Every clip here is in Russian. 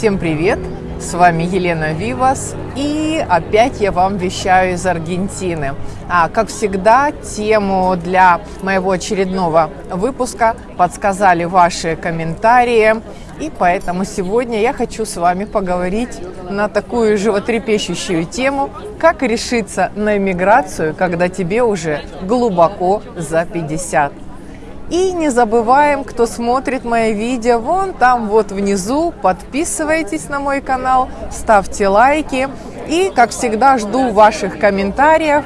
Всем привет! С вами Елена Вивас, и опять я вам вещаю из Аргентины. А, как всегда, тему для моего очередного выпуска подсказали ваши комментарии, и поэтому сегодня я хочу с вами поговорить на такую животрепещущую тему, как решиться на иммиграцию, когда тебе уже глубоко за 50. И не забываем, кто смотрит мои видео, вон там вот внизу, подписывайтесь на мой канал, ставьте лайки. И, как всегда, жду ваших комментариев.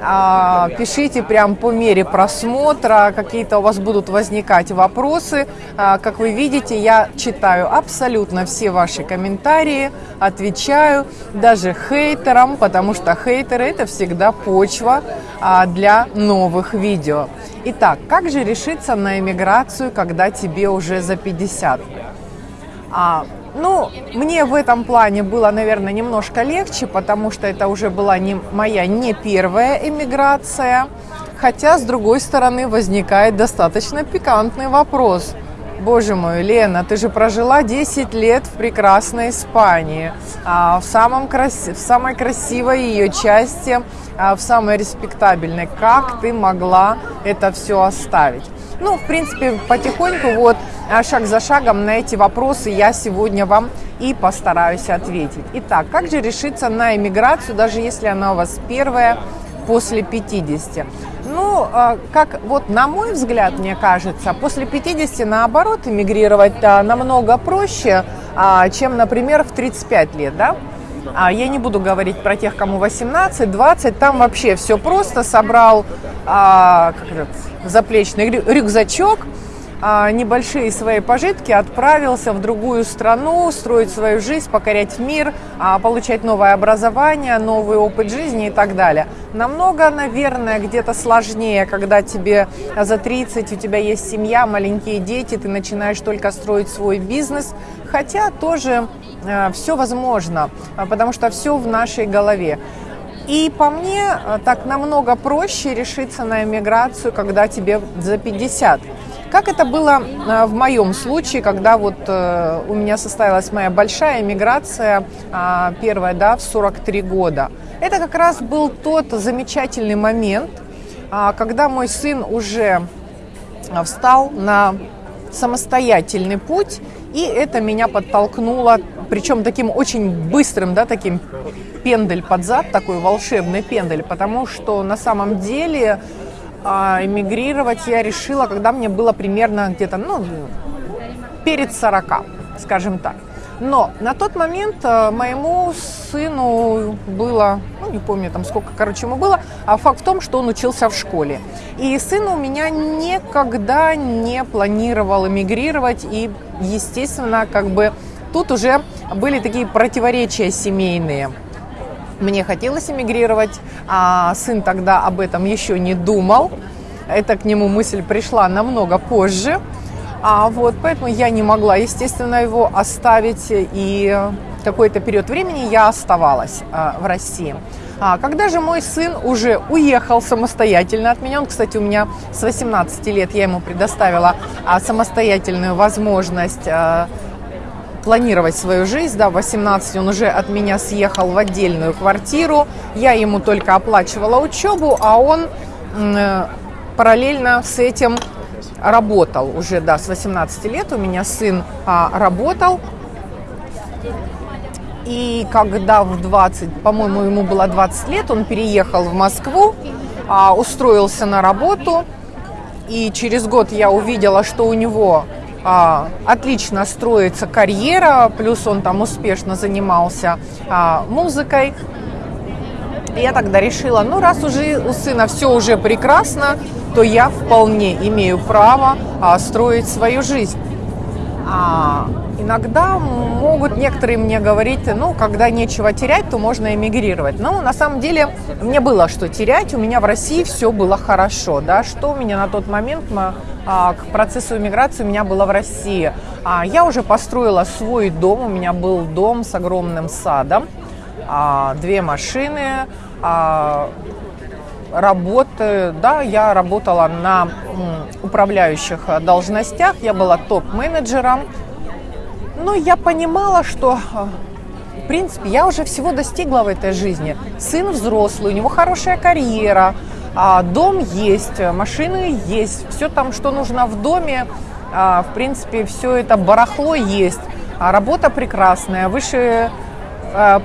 А, пишите прям по мере просмотра, какие-то у вас будут возникать вопросы. А, как вы видите, я читаю абсолютно все ваши комментарии, отвечаю даже хейтерам, потому что хейтеры это всегда почва а, для новых видео. Итак, как же решиться на эмиграцию, когда тебе уже за 50? А, ну, мне в этом плане было, наверное, немножко легче, потому что это уже была не моя не первая эмиграция. Хотя, с другой стороны, возникает достаточно пикантный вопрос. Боже мой, Лена, ты же прожила 10 лет в прекрасной Испании, а, в, самом крас... в самой красивой ее части, а, в самой респектабельной. Как ты могла это все оставить? Ну, в принципе, потихоньку, вот, а, шаг за шагом на эти вопросы я сегодня вам и постараюсь ответить. Итак, как же решиться на иммиграцию, даже если она у вас первая после 50? Ну, а, как вот на мой взгляд, мне кажется, после 50 наоборот эмигрировать намного проще, а, чем, например, в 35 лет, да? А я не буду говорить про тех, кому 18, 20, там вообще все просто. Собрал а, как этот, заплечный рюкзачок, а, небольшие свои пожитки, отправился в другую страну, строить свою жизнь, покорять мир, а, получать новое образование, новый опыт жизни и так далее. Намного, наверное, где-то сложнее, когда тебе за 30, у тебя есть семья, маленькие дети, ты начинаешь только строить свой бизнес, хотя тоже э, все возможно, потому что все в нашей голове. И по мне так намного проще решиться на эмиграцию, когда тебе за 50. Как это было э, в моем случае, когда вот э, у меня состоялась моя большая миграция, а, первая, да, в 43 года. Это как раз был тот замечательный момент, а, когда мой сын уже э, встал на самостоятельный путь, и это меня подтолкнуло, причем таким очень быстрым, да, таким пендель под зад, такой волшебный пендель, потому что на самом деле а, эмигрировать я решила, когда мне было примерно где-то, ну, перед 40, скажем так. Но на тот момент э, моему сыну было, ну не помню там сколько, короче, ему было, а факт в том, что он учился в школе. И сын у меня никогда не планировал эмигрировать, и, естественно, как бы тут уже были такие противоречия семейные. Мне хотелось эмигрировать, а сын тогда об этом еще не думал. Это к нему мысль пришла намного позже. А вот поэтому я не могла, естественно, его оставить. И какой-то период времени я оставалась а, в России. А когда же мой сын уже уехал самостоятельно от меня, он, кстати, у меня с 18 лет, я ему предоставила а, самостоятельную возможность а, планировать свою жизнь. Да, в 18 он уже от меня съехал в отдельную квартиру. Я ему только оплачивала учебу, а он э, параллельно с этим работал уже, да, с 18 лет у меня сын а, работал. И когда в 20, по-моему, ему было 20 лет, он переехал в Москву, а, устроился на работу. И через год я увидела, что у него а, отлично строится карьера, плюс он там успешно занимался а, музыкой. Я тогда решила, ну раз уже у сына все уже прекрасно, то я вполне имею право а, строить свою жизнь. А, иногда могут некоторые мне говорить, ну, когда нечего терять, то можно эмигрировать. Но на самом деле мне было что терять, у меня в России все было хорошо, да, что у меня на тот момент а, к процессу иммиграции у меня было в России. А, я уже построила свой дом, у меня был дом с огромным садом, а, две машины, работы, да, я работала на управляющих должностях, я была топ-менеджером, Но я понимала, что в принципе, я уже всего достигла в этой жизни. Сын взрослый, у него хорошая карьера, а, дом есть, машины есть, все там, что нужно в доме, а, в принципе, все это барахло есть. А работа прекрасная, выше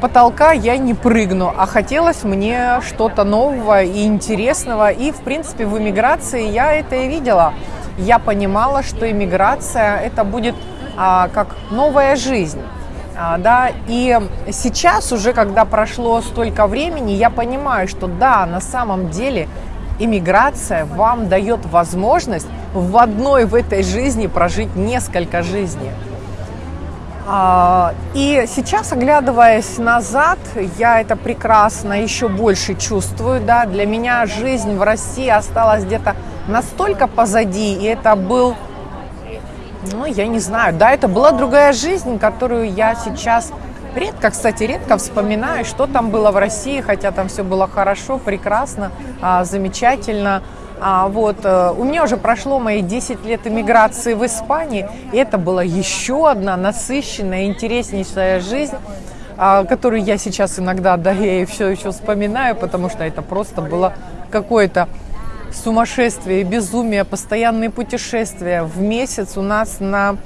потолка я не прыгну, а хотелось мне что-то нового и интересного. И, в принципе, в эмиграции я это и видела. Я понимала, что иммиграция это будет как новая жизнь. А, да, и сейчас уже, когда прошло столько времени, я понимаю, что да, на самом деле иммиграция вам дает возможность в одной в этой жизни прожить несколько жизней. А, и сейчас, оглядываясь назад, я это прекрасно еще больше чувствую. Да? Для меня жизнь в России осталась где-то настолько позади, и это был ну, я не знаю. Да, это была другая жизнь, которую я сейчас редко, кстати, редко вспоминаю, что там было в России, хотя там все было хорошо, прекрасно, а, замечательно. А вот э, у меня уже прошло мои 10 лет эмиграции в Испании, и это была еще одна насыщенная, интереснейшая жизнь, а, которую я сейчас иногда, да, я и все еще вспоминаю, потому что это просто было какое-то сумасшествие, безумие, постоянные путешествия. В месяц у нас на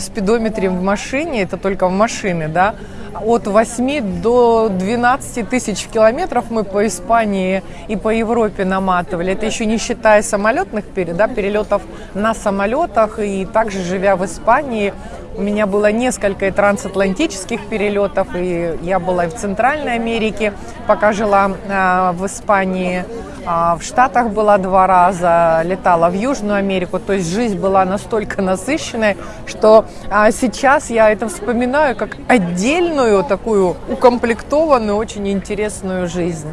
спидометре в машине, это только в машине, да, от 8 до 12 тысяч километров мы по Испании и по Европе наматывали. Это еще не считая самолетных да, перелетов на самолетах. И также, живя в Испании, у меня было несколько трансатлантических перелетов, и я была и в Центральной Америке, пока жила э, в Испании. А в Штатах была два раза, летала в Южную Америку. То есть жизнь была настолько насыщенной, что а, сейчас я это вспоминаю как отдельную такую укомплектованную, очень интересную жизнь.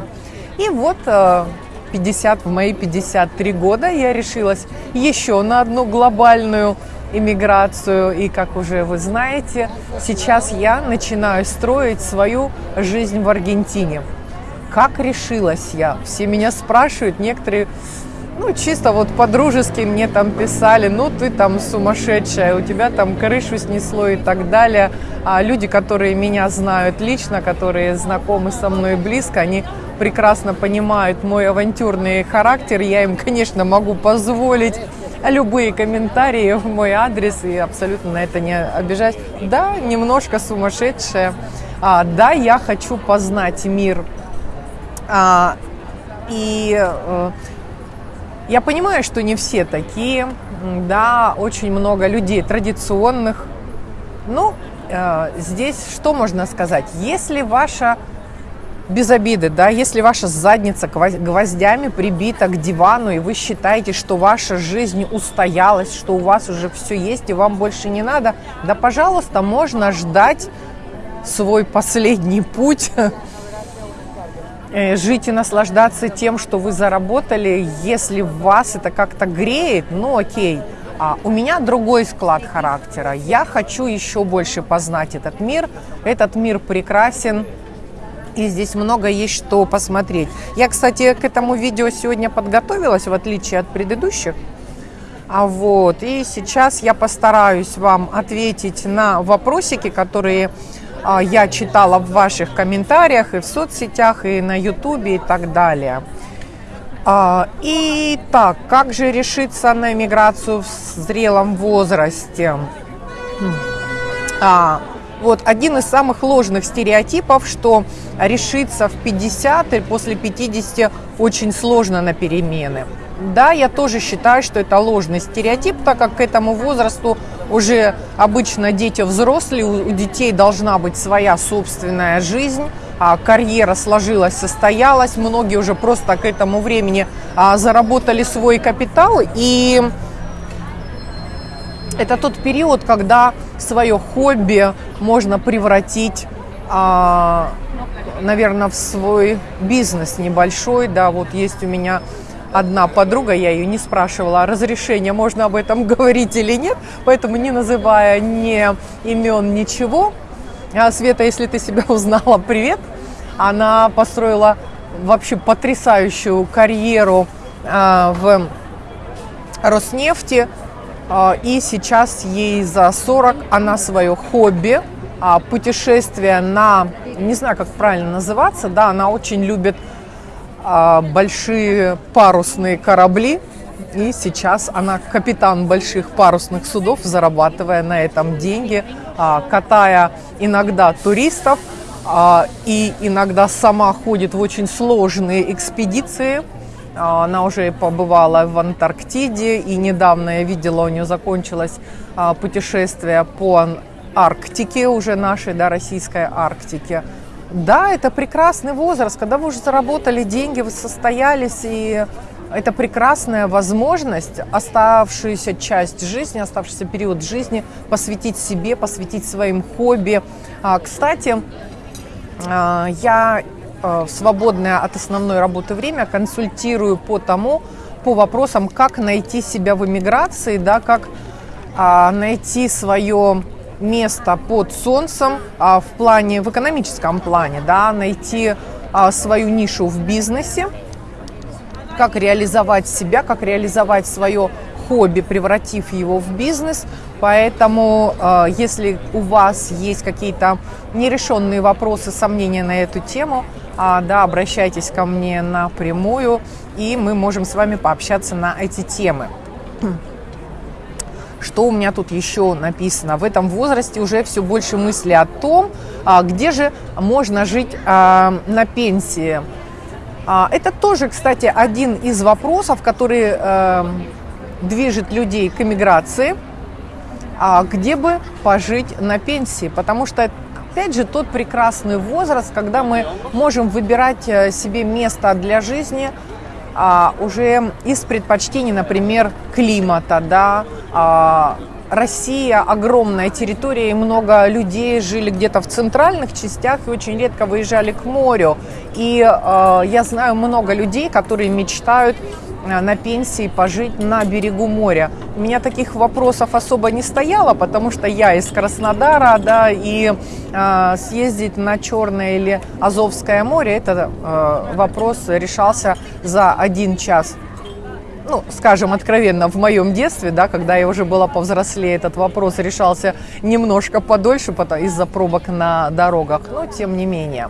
И вот 50, э, в мои 53 года я решилась еще на одну глобальную иммиграцию. И, как уже вы знаете, сейчас я начинаю строить свою жизнь в Аргентине. Как решилась я? Все меня спрашивают, некоторые, ну, чисто вот по-дружески мне там писали, ну, ты там сумасшедшая, у тебя там крышу снесло и так далее. А люди, которые меня знают лично, которые знакомы со мной близко, они прекрасно понимают мой авантюрный характер. Я им, конечно, могу позволить любые комментарии в мой адрес и абсолютно на это не обижать. Да, немножко сумасшедшая. А, да, я хочу познать мир а, и э, я понимаю, что не все такие, да, очень много людей традиционных. Ну, э, здесь что можно сказать? Если ваша без обиды, да, если ваша задница гвоздями прибита к дивану, и вы считаете, что ваша жизнь устоялась, что у вас уже все есть, и вам больше не надо, да, пожалуйста, можно ждать свой последний путь Э, жить и наслаждаться тем, что вы заработали, если вас это как-то греет, ну окей. А у меня другой склад характера. Я хочу еще больше познать этот мир. Этот мир прекрасен, и здесь много есть что посмотреть. Я, кстати, к этому видео сегодня подготовилась, в отличие от предыдущих. А вот, и сейчас я постараюсь вам ответить на вопросики, которые а, я читала в ваших комментариях и в соцсетях, и на ютубе и так далее. А, и так, как же решиться на иммиграцию в зрелом возрасте? А, вот один из самых ложных стереотипов, что решиться в 50 и после 50 очень сложно на перемены. Да, я тоже считаю, что это ложный стереотип, так как к этому возрасту уже обычно дети взрослые, у детей должна быть своя собственная жизнь, а карьера сложилась, состоялась, многие уже просто к этому времени а, заработали свой капитал, и это тот период, когда свое хобби можно превратить, а, наверное, в свой бизнес небольшой, да, вот есть у меня одна подруга, я ее не спрашивала, разрешения можно об этом говорить или нет, поэтому не называя ни имен, ничего. А, Света, если ты себя узнала, привет. Она построила вообще потрясающую карьеру а, в Роснефти. А, и сейчас ей за 40, она свое хобби, а, путешествие на, не знаю, как правильно называться, да, она очень любит а, большие парусные корабли, и сейчас она капитан больших парусных судов, зарабатывая на этом деньги, катая иногда туристов, и иногда сама ходит в очень сложные экспедиции – она уже побывала в Антарктиде, и недавно я видела, у нее закончилось а, путешествие по Арктике, уже нашей, да, российской Арктике. Да, это прекрасный возраст, когда вы уже заработали деньги, вы состоялись, и это прекрасная возможность оставшуюся часть жизни, оставшийся период жизни посвятить себе, посвятить своим хобби. А, кстати, я в свободное от основной работы время консультирую по тому, по вопросам, как найти себя в эмиграции, да, как а, найти свое место под солнцем а, в плане, в экономическом плане, да, найти а, свою нишу в бизнесе, как реализовать себя, как реализовать свое хобби, превратив его в бизнес. Поэтому, э, если у вас есть какие-то нерешенные вопросы, сомнения на эту тему, да, обращайтесь ко мне напрямую, и мы можем с вами пообщаться на эти темы. Что у меня тут еще написано? В этом возрасте уже все больше мысли о том, а, где же можно жить а, на пенсии. Это тоже, кстати, один из вопросов, который э, движет людей к эмиграции, где бы пожить на пенсии, потому что опять же, тот прекрасный возраст, когда мы можем выбирать э, себе место для жизни а, уже из предпочтений, например, климата, да, а, Россия огромная территория, и много людей жили где-то в центральных частях и очень редко выезжали к морю. И э, я знаю много людей, которые мечтают на пенсии пожить на берегу моря. У меня таких вопросов особо не стояло, потому что я из Краснодара, да, и э, съездить на Черное или Азовское море, это э, вопрос решался за один час. Ну, скажем откровенно, в моем детстве, да, когда я уже была повзрослее, этот вопрос решался немножко подольше из-за пробок на дорогах, но тем не менее.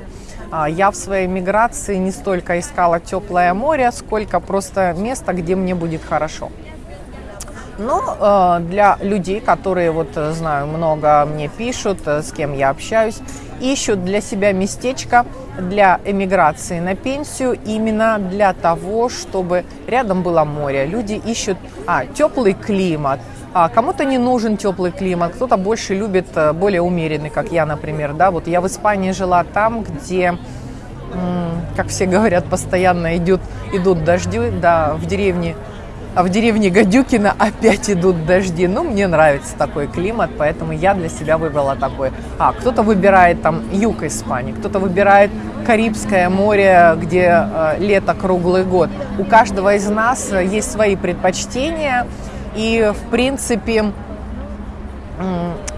А, я в своей миграции не столько искала теплое море, сколько просто место, где мне будет хорошо. Но э, для людей, которые, вот э, знаю, много мне пишут, э, с кем я общаюсь, ищут для себя местечко для эмиграции на пенсию именно для того, чтобы рядом было море. Люди ищут а, теплый климат, а кому-то не нужен теплый климат, кто-то больше любит э, более умеренный, как я, например. Да? Вот я в Испании жила там, где, как все говорят, постоянно идут, идут дожди, да, в деревне а в деревне Гадюкина опять идут дожди. Ну, мне нравится такой климат, поэтому я для себя выбрала такой. А, кто-то выбирает там юг Испании, кто-то выбирает Карибское море, где э, лето круглый год. У каждого из нас э, есть свои предпочтения, и, в принципе,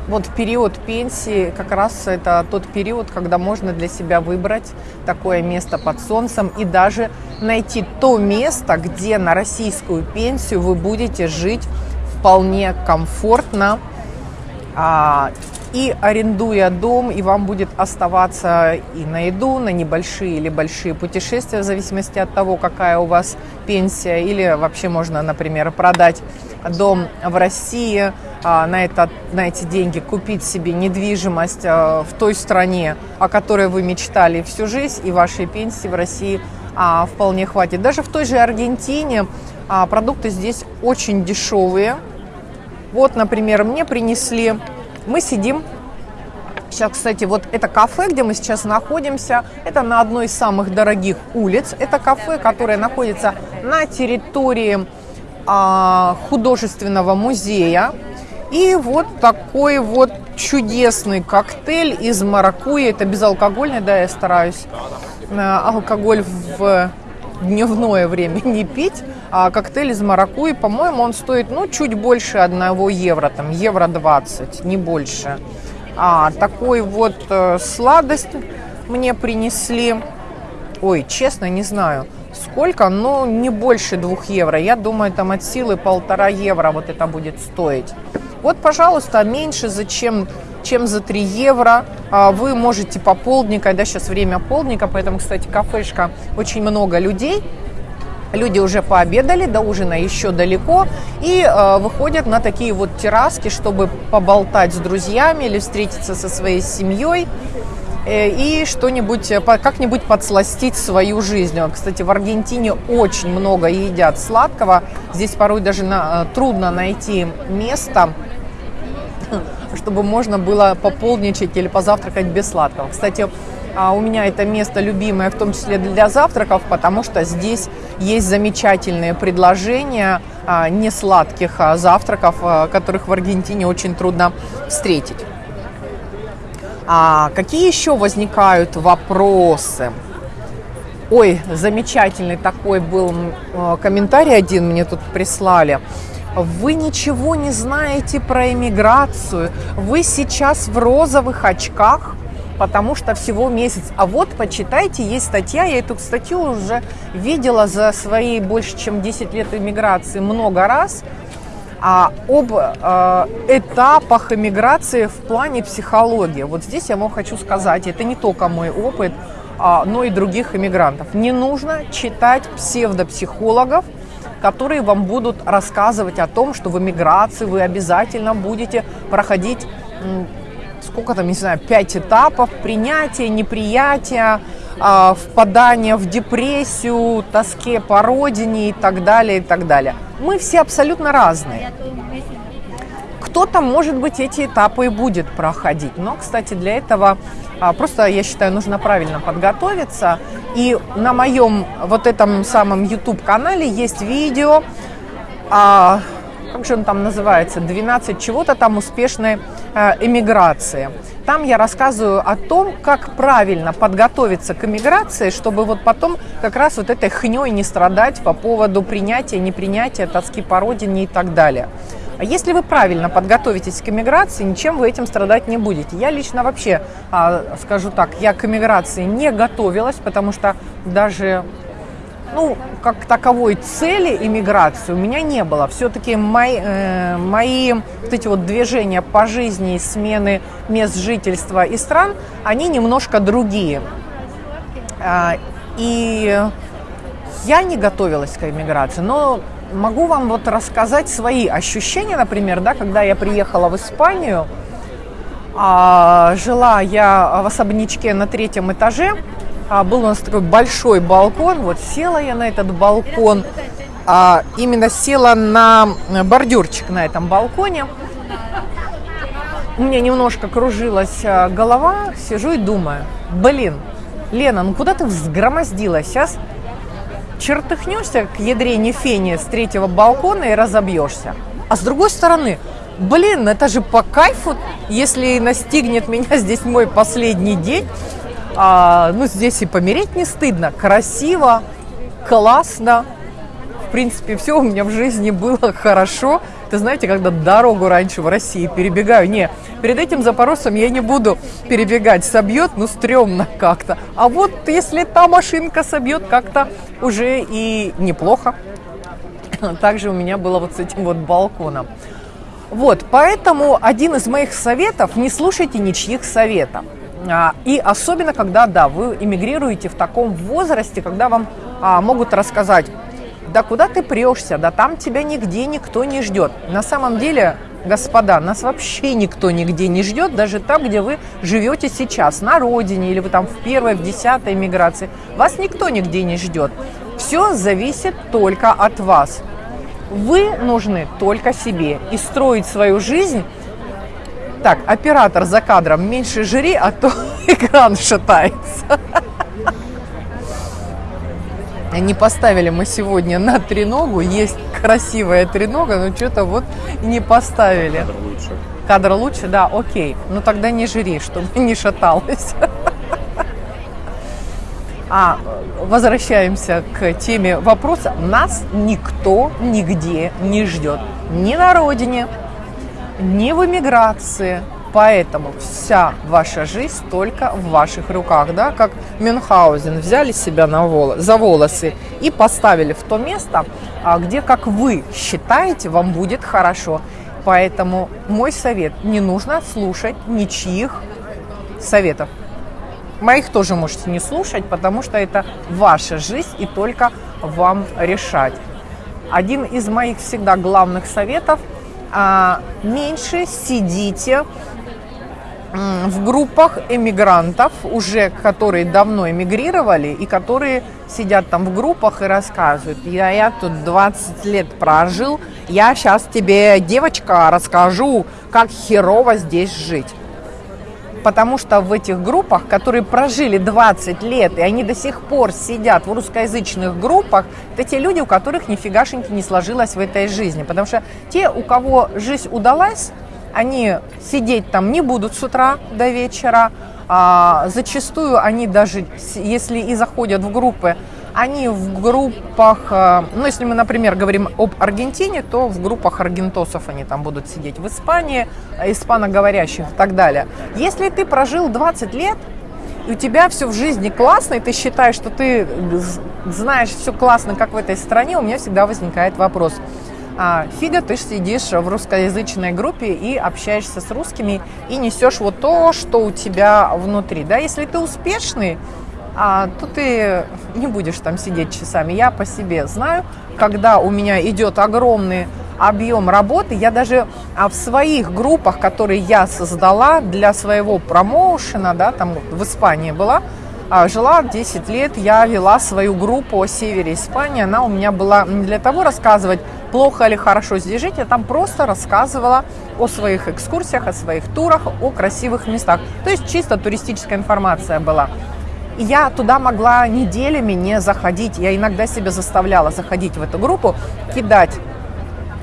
вот период пенсии как раз это тот период, когда можно для себя выбрать такое место под солнцем и даже найти то место, где на российскую пенсию вы будете жить вполне комфортно а, и арендуя дом, и вам будет оставаться и на еду, на небольшие или большие путешествия, в зависимости от того, какая у вас пенсия, или вообще можно, например, продать дом в России, а, на, это, на эти деньги купить себе недвижимость а, в той стране, о которой вы мечтали всю жизнь, и вашей пенсии в России а, вполне хватит. Даже в той же Аргентине продукты здесь очень дешевые. Вот, например, мне принесли мы сидим Сейчас, кстати, вот это кафе, где мы сейчас находимся, это на одной из самых дорогих улиц. Это кафе, которое находится на территории а, художественного музея. И вот такой вот чудесный коктейль из маракуйи. Это безалкогольный, да, я стараюсь э, алкоголь в дневное время не пить. А коктейль из маракуйи, по-моему, он стоит, ну, чуть больше одного евро, там, евро 20, не больше. А, такой вот э, сладость мне принесли. ой, честно, не знаю, сколько, но не больше двух евро. Я думаю, там от силы полтора евро вот это будет стоить. Вот, пожалуйста, меньше зачем чем за 3 евро. А, вы можете по полдника, да, сейчас время полдника, поэтому, кстати, кафешка, очень много людей. Люди уже пообедали, до ужина еще далеко, и э, выходят на такие вот терраски, чтобы поболтать с друзьями или встретиться со своей семьей и что-нибудь, э, как-нибудь подсластить свою жизнь. Кстати, в Аргентине очень много едят сладкого. Здесь порой даже на, э, трудно найти место, чтобы можно было пополничать или позавтракать без сладкого. Кстати, а, у меня это место любимое, в том числе для завтраков, потому что здесь есть замечательные предложения а, не сладких а, завтраков, которых в Аргентине очень трудно встретить. А какие еще возникают вопросы? Ой, замечательный такой был комментарий один мне тут прислали. Вы ничего не знаете про иммиграцию. Вы сейчас в розовых очках, потому что всего месяц. А вот почитайте, есть статья, я эту статью уже видела за свои больше чем 10 лет иммиграции много раз, а, об э, этапах иммиграции в плане психологии. Вот здесь я вам хочу сказать, это не только мой опыт, а, но и других иммигрантов. Не нужно читать псевдопсихологов, которые вам будут рассказывать о том, что в эмиграции вы обязательно будете проходить сколько там, не знаю, пять этапов принятия, неприятия, а, впадания в депрессию, тоске по родине и так далее, и так далее. Мы все абсолютно разные. Кто-то, может быть, эти этапы и будет проходить. Но, кстати, для этого а, просто, я считаю, нужно правильно подготовиться. И на моем вот этом самом YouTube-канале есть видео, а, как же он там называется, 12 чего-то там успешной а, эмиграции. Там я рассказываю о том, как правильно подготовиться к эмиграции, чтобы вот потом как раз вот этой хней не страдать по поводу принятия, непринятия, тоски по родине и так далее. А если вы правильно подготовитесь к эмиграции, ничем вы этим страдать не будете. Я лично вообще, а, скажу так, я к эмиграции не готовилась, потому что даже ну, как таковой цели иммиграции у меня не было. Все-таки мои, э, мои вот эти вот движения по жизни, смены мест жительства и стран, они немножко другие. Э, и я не готовилась к иммиграции, но могу вам вот рассказать свои ощущения, например, да, когда я приехала в Испанию, а, жила я в особнячке на третьем этаже, а, был у нас такой большой балкон, вот села я на этот балкон, а, именно села на бордюрчик на этом балконе, у меня немножко кружилась а, голова, сижу и думаю, блин, Лена, ну куда ты взгромоздилась сейчас? чертыхнешься к ядрене фени с третьего балкона и разобьешься. А с другой стороны, блин, это же по кайфу, если настигнет меня здесь мой последний день, а, ну, здесь и помереть не стыдно, красиво, классно, в принципе, все у меня в жизни было хорошо, ты знаете, когда дорогу раньше в России перебегаю, не, перед этим запорожцем я не буду перебегать, собьет, ну, стрёмно как-то. А вот если та машинка собьет, как-то уже и неплохо. Также у меня было вот с этим вот балконом. Вот, поэтому один из моих советов, не слушайте ничьих советов. А, и особенно, когда, да, вы эмигрируете в таком возрасте, когда вам а, могут рассказать, да куда ты прешься, да там тебя нигде никто не ждет. На самом деле, господа, нас вообще никто нигде не ждет, даже там, где вы живете сейчас, на родине, или вы там в первой, в десятой миграции. Вас никто нигде не ждет. Все зависит только от вас. Вы нужны только себе. И строить свою жизнь так, оператор за кадром, меньше жри, а то экран шатается. Не поставили мы сегодня на треногу. Есть красивая тренога, но что-то вот не поставили. Кадр лучше. Кадр лучше, да, окей. Ну тогда не жри, чтобы не шаталось. А возвращаемся к теме вопроса. Нас никто нигде не ждет. Ни на родине, ни в эмиграции, Поэтому вся ваша жизнь только в ваших руках, да, как Мюнхгаузен взяли себя на волос, за волосы и поставили в то место, а, где, как вы считаете, вам будет хорошо. Поэтому мой совет, не нужно слушать ничьих советов. Моих тоже можете не слушать, потому что это ваша жизнь и только вам решать. Один из моих всегда главных советов меньше сидите в группах эмигрантов, уже которые давно эмигрировали и которые сидят там в группах и рассказывают, я, я тут 20 лет прожил, я сейчас тебе, девочка, расскажу, как херово здесь жить. Потому что в этих группах, которые прожили 20 лет, и они до сих пор сидят в русскоязычных группах, это те люди, у которых нифигашеньки не сложилось в этой жизни. Потому что те, у кого жизнь удалась, они сидеть там не будут с утра до вечера. А зачастую они даже, если и заходят в группы, они в группах, э, ну, если мы, например, говорим об Аргентине, то в группах аргентосов они там будут сидеть, в Испании, э, испаноговорящих и так далее. Если ты прожил 20 лет, и у тебя все в жизни классно, и ты считаешь, что ты знаешь все классно, как в этой стране, у меня всегда возникает вопрос – а, фига ты сидишь в русскоязычной группе и общаешься с русскими и несешь вот то, что у тебя внутри. Да, если ты успешный, а, то ты не будешь там сидеть часами. Я по себе знаю, когда у меня идет огромный объем работы, я даже а, в своих группах, которые я создала для своего промоушена, да, там в Испании была, а, жила 10 лет, я вела свою группу о севере Испании. Она у меня была не для того рассказывать, плохо или хорошо здесь жить, я там просто рассказывала о своих экскурсиях, о своих турах, о красивых местах. То есть чисто туристическая информация была. И я туда могла неделями не заходить. Я иногда себя заставляла заходить в эту группу, кидать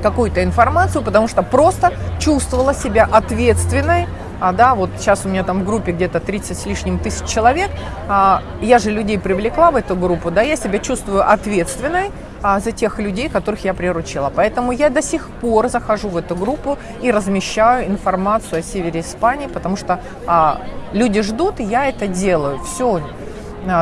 какую-то информацию, потому что просто чувствовала себя ответственной а, да, вот сейчас у меня там в группе где-то 30 с лишним тысяч человек, а, я же людей привлекла в эту группу, да, я себя чувствую ответственной а, за тех людей, которых я приручила. Поэтому я до сих пор захожу в эту группу и размещаю информацию о севере Испании, потому что а, люди ждут, и я это делаю. Все,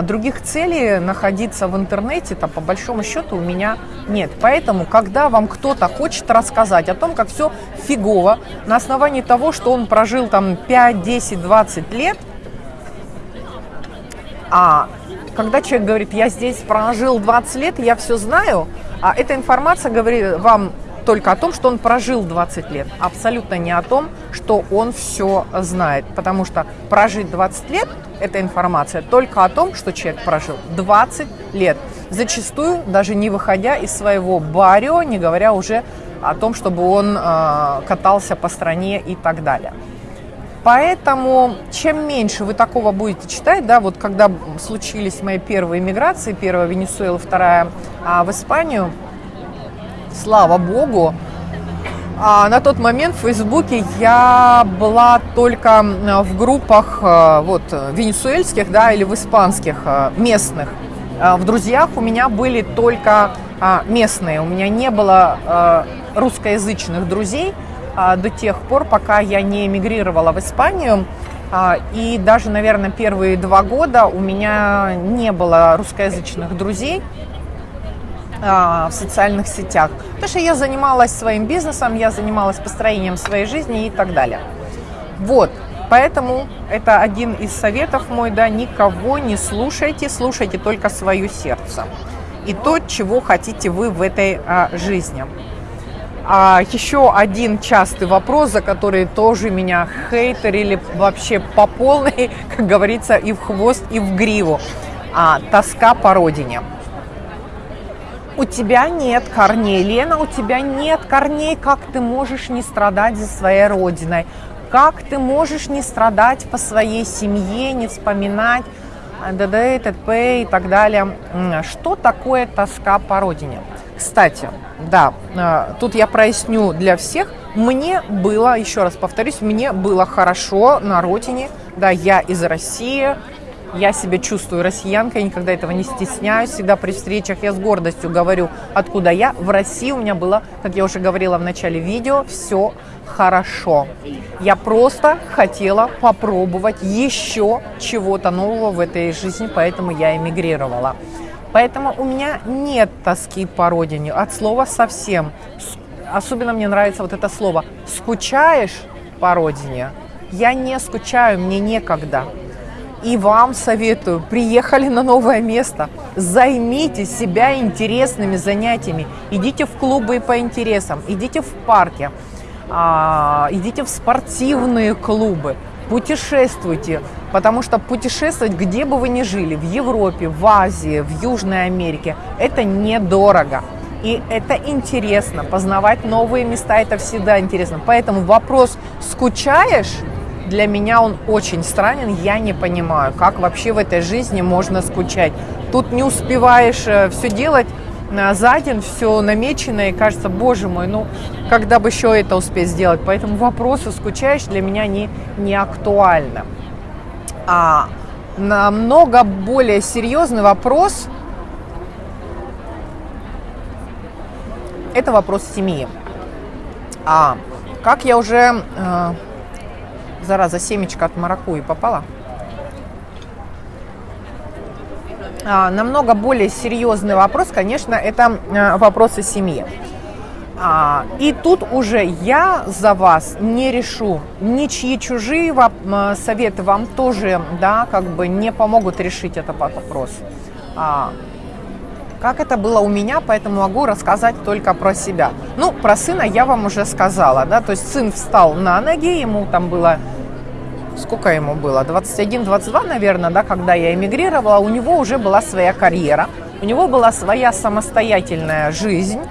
других целей находиться в интернете, там, по большому счету, у меня нет. Поэтому, когда вам кто-то хочет рассказать о том, как все фигово, на основании того, что он прожил там 5, 10, 20 лет, а когда человек говорит, я здесь прожил 20 лет, я все знаю, а эта информация говорит вам только о том, что он прожил 20 лет, абсолютно не о том, что он все знает. Потому что прожить 20 лет – это информация только о том, что человек прожил 20 лет. Зачастую даже не выходя из своего барио, не говоря уже о том, чтобы он э, катался по стране и так далее. Поэтому чем меньше вы такого будете читать, да, вот когда случились мои первые миграции, первая в Венесуэлу, вторая а, в Испанию – слава богу. А на тот момент в Фейсбуке я была только в группах э, вот, венесуэльских да, или в испанских э, местных. А в друзьях у меня были только а, местные. У меня не было э, русскоязычных друзей а, до тех пор, пока я не эмигрировала в Испанию. И даже, наверное, первые два года у меня не было русскоязычных друзей в социальных сетях. Потому что я занималась своим бизнесом, я занималась построением своей жизни и так далее. Вот, поэтому это один из советов мой, да, никого не слушайте, слушайте только свое сердце и то, чего хотите вы в этой а, жизни. А еще один частый вопрос, за который тоже меня хейтерили вообще по полной, как говорится, и в хвост, и в гриву. А, тоска по родине у тебя нет корней. Лена, у тебя нет корней. Как ты можешь не страдать за своей родиной? Как ты можешь не страдать по своей семье, не вспоминать ДД, ТТП и так далее? Что такое тоска по родине? Кстати, да, э, тут я проясню для всех. Мне было, еще раз повторюсь, мне было хорошо на родине. Да, я из России, Я себя чувствую россиянкой, никогда этого не стесняюсь. Всегда при встречах я с гордостью говорю, откуда я. В России у меня было, как я уже говорила в начале видео, все хорошо. Я просто хотела попробовать еще чего-то нового в этой жизни, поэтому я эмигрировала. Поэтому у меня нет тоски по родине, от слова совсем. Особенно мне нравится вот это слово «скучаешь по родине». Я не скучаю, мне некогда. И вам советую, приехали на новое место, займите себя интересными занятиями, идите в клубы по интересам, идите в парке, а, идите в спортивные клубы, путешествуйте, потому что путешествовать, где бы вы ни жили, в Европе, в Азии, в Южной Америке, это недорого. И это интересно, познавать новые места, это всегда интересно. Поэтому вопрос, скучаешь, для меня он очень странен, я не понимаю, как вообще в этой жизни можно скучать. Тут не успеваешь э, все делать, за день все намечено, и кажется, боже мой, ну, когда бы еще это успеть сделать. Поэтому вопросы скучаешь для меня не, не актуально. А намного более серьезный вопрос – это вопрос семьи. А, как я уже, э, зараза, семечко от маракуи попала – А, намного более серьезный вопрос, конечно, это а, вопросы семьи. А, и тут уже я за вас не решу, ничьи чужие советы вам тоже, да, как бы не помогут решить этот вопрос. Как это было у меня, поэтому могу рассказать только про себя. Ну, про сына я вам уже сказала, да, то есть сын встал на ноги, ему там было сколько ему было, 21-22, наверное, да, когда я эмигрировала, у него уже была своя карьера, у него была своя самостоятельная жизнь.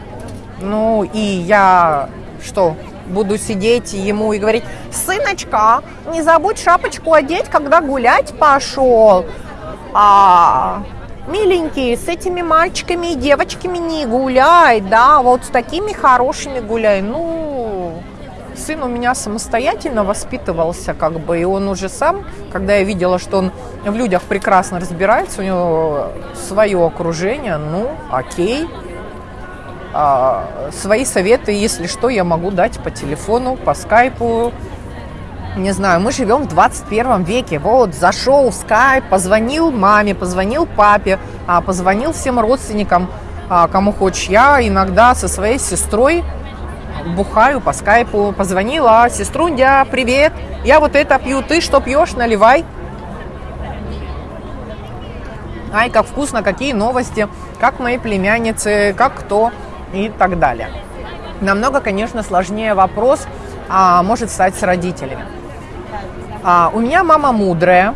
Ну, и я что, буду сидеть ему и говорить, сыночка, не забудь шапочку одеть, когда гулять пошел. А, миленький, с этими мальчиками и девочками не гуляй, да, вот с такими хорошими гуляй. Ну, сын у меня самостоятельно воспитывался, как бы, и он уже сам, когда я видела, что он в людях прекрасно разбирается, у него свое окружение, ну, окей. А, свои советы, если что, я могу дать по телефону, по скайпу. Не знаю, мы живем в 21 веке. Вот, зашел в скайп, позвонил маме, позвонил папе, а, позвонил всем родственникам, а, кому хочешь. Я иногда со своей сестрой бухаю по скайпу, позвонила, сеструндя, привет, я вот это пью, ты что пьешь, наливай. Ай, как вкусно, какие новости, как мои племянницы, как кто и так далее. Намного, конечно, сложнее вопрос а, может стать с родителями. А, у меня мама мудрая,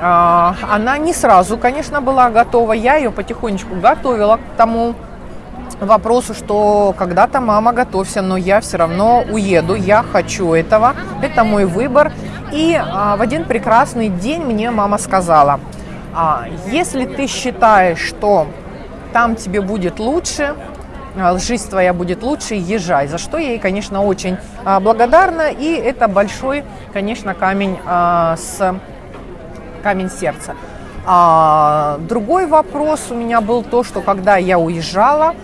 а, она не сразу, конечно, была готова. Я ее потихонечку готовила к тому, вопросу, что когда-то мама готовься, но я все равно уеду, я хочу этого, это мой выбор. И а, в один прекрасный день мне мама сказала, а, если ты считаешь, что там тебе будет лучше, а, жизнь твоя будет лучше, езжай. За что я ей, конечно, очень а, благодарна. И это большой, конечно, камень а, с камень сердца. А, другой вопрос у меня был то, что когда я уезжала,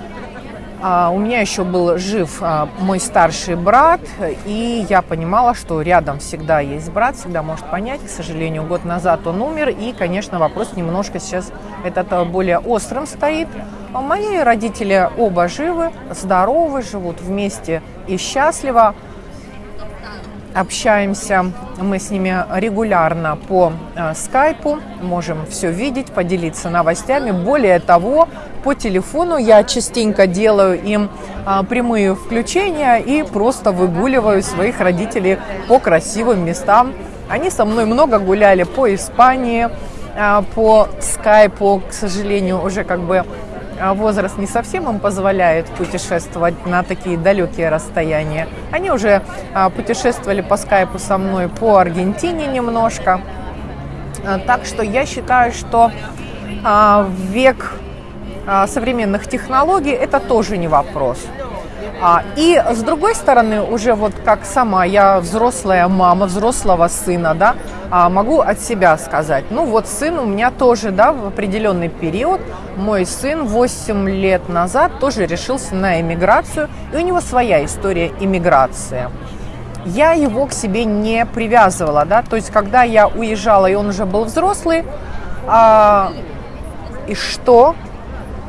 у меня еще был жив а, мой старший брат, и я понимала, что рядом всегда есть брат, всегда может понять. К сожалению, год назад он умер, и, конечно, вопрос немножко сейчас этот а, более острым стоит. Мои родители оба живы, здоровы, живут вместе и счастливо общаемся мы с ними регулярно по э, скайпу, можем все видеть, поделиться новостями. Более того, по телефону я частенько делаю им э, прямые включения и просто выгуливаю своих родителей по красивым местам. Они со мной много гуляли по Испании, э, по скайпу, к сожалению, уже как бы возраст не совсем им позволяет путешествовать на такие далекие расстояния. Они уже а, путешествовали по скайпу со мной по Аргентине немножко. А, так что я считаю, что век современных технологий это тоже не вопрос. И с другой стороны, уже вот как сама, я взрослая мама, взрослого сына, да, а, могу от себя сказать. Ну вот сын у меня тоже, да, в определенный период, мой сын 8 лет назад тоже решился на эмиграцию, и у него своя история иммиграции. Я его к себе не привязывала, да, то есть когда я уезжала, и он уже был взрослый, а, и что?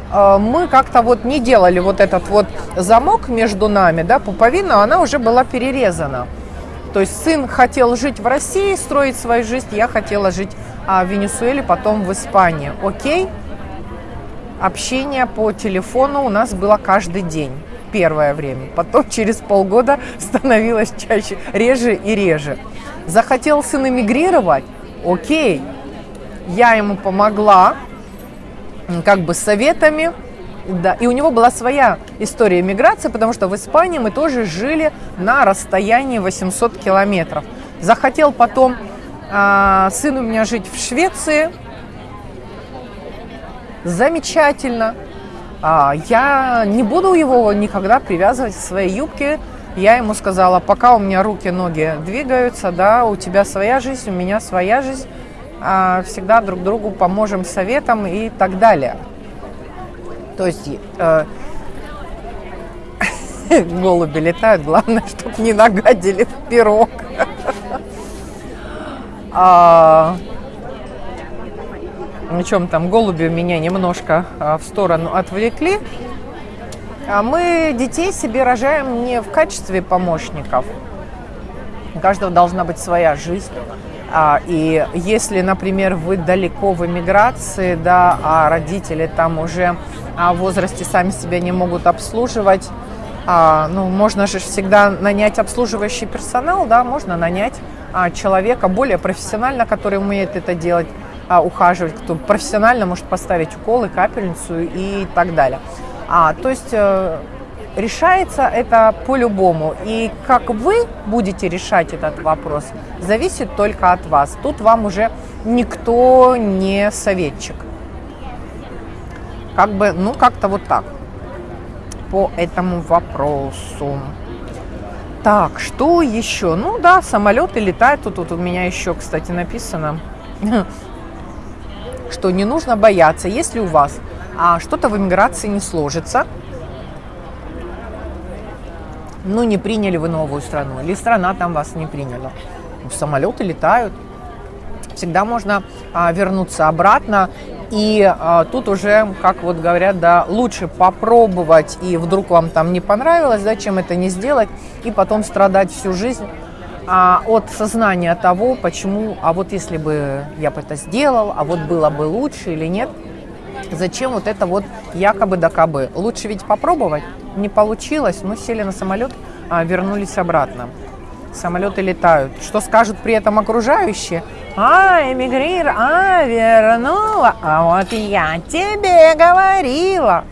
А, мы как-то вот не делали вот этот вот замок между нами, да, пуповина, она уже была перерезана. То есть сын хотел жить в России, строить свою жизнь, я хотела жить а, в Венесуэле, потом в Испании. Окей? Общение по телефону у нас было каждый день первое время. Потом через полгода становилось чаще, реже и реже. Захотел сын эмигрировать? Окей. Я ему помогла, как бы советами, да, и у него была своя история миграции, потому что в Испании мы тоже жили на расстоянии 800 километров. Захотел потом э, сын у меня жить в Швеции. Замечательно. А, я не буду его никогда привязывать к своей юбке. Я ему сказала, пока у меня руки, ноги двигаются, да, у тебя своя жизнь, у меня своя жизнь, а, всегда друг другу поможем советом и так далее. То есть э, голуби летают, главное, чтобы не нагадили в пирог. а, о чем там голуби меня немножко а, в сторону отвлекли. А мы детей себе рожаем не в качестве помощников. У каждого должна быть своя жизнь. А, и если, например, вы далеко в эмиграции, да, а родители там уже а в возрасте сами себя не могут обслуживать. А, ну, можно же всегда нанять обслуживающий персонал, да, можно нанять человека более профессионально, который умеет это делать, ухаживать, кто профессионально может поставить уколы, капельницу и так далее. А, то есть э, решается это по-любому. И как вы будете решать этот вопрос, зависит только от вас. Тут вам уже никто не советчик. Как бы, ну, как-то вот так по этому вопросу. Так, что еще? Ну да, самолеты летают. Тут, тут у меня еще, кстати, написано, что не нужно бояться, если у вас а, что-то в иммиграции не сложится, ну, не приняли вы новую страну, или страна там вас не приняла. Самолеты летают. Всегда можно а, вернуться обратно и а, тут уже, как вот говорят, да, лучше попробовать, и вдруг вам там не понравилось, зачем это не сделать, и потом страдать всю жизнь а, от сознания того, почему, а вот если бы я бы это сделал, а вот было бы лучше или нет, зачем вот это вот якобы да кабы. Лучше ведь попробовать, не получилось, мы сели на самолет, а, вернулись обратно самолеты летают. Что скажут при этом окружающие? А, эмигрир, а, вернула. А вот я тебе говорила.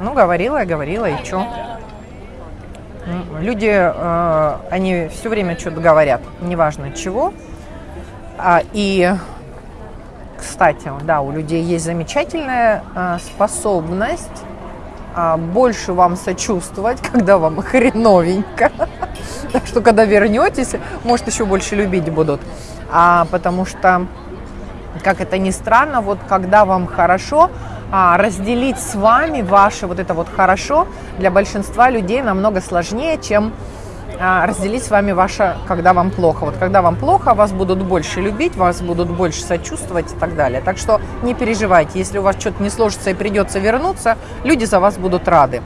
Ну, говорила говорила, и что? Люди, э, они все время что-то говорят, неважно чего. А, и, кстати, да, у людей есть замечательная э, способность а, больше вам сочувствовать, когда вам хреновенько. Так что, когда вернетесь, может, еще больше любить будут. А, потому что, как это ни странно, вот когда вам хорошо, а, разделить с вами ваше вот это вот хорошо для большинства людей намного сложнее, чем разделить с вами ваше, когда вам плохо. Вот когда вам плохо, вас будут больше любить, вас будут больше сочувствовать и так далее. Так что не переживайте, если у вас что-то не сложится и придется вернуться, люди за вас будут рады.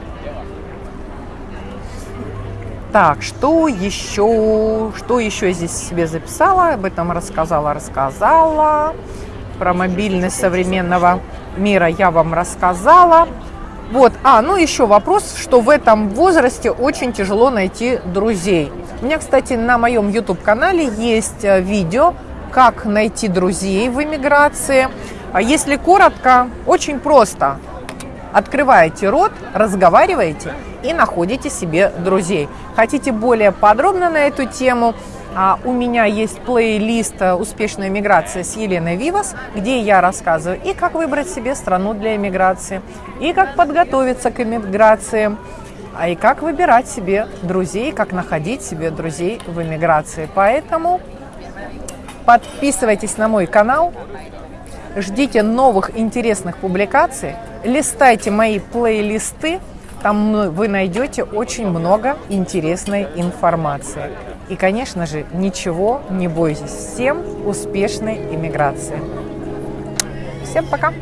Так, что еще? Что еще здесь себе записала? Об этом рассказала, рассказала. Про мобильность современного мира я вам рассказала. Вот, а, ну еще вопрос, что в этом возрасте очень тяжело найти друзей. У меня, кстати, на моем YouTube-канале есть э, видео, как найти друзей в эмиграции. А если коротко, очень просто. Открываете рот, разговариваете и находите себе друзей. Хотите более подробно на эту тему? А у меня есть плейлист «Успешная миграция» с Еленой Вивас, где я рассказываю и как выбрать себе страну для эмиграции, и как подготовиться к эмиграции, а и как выбирать себе друзей, как находить себе друзей в эмиграции. Поэтому Подписывайтесь на мой канал, ждите новых интересных публикаций, листайте мои плейлисты, там вы найдете очень много интересной информации. И, конечно же, ничего не бойтесь. Всем успешной иммиграции. Всем пока!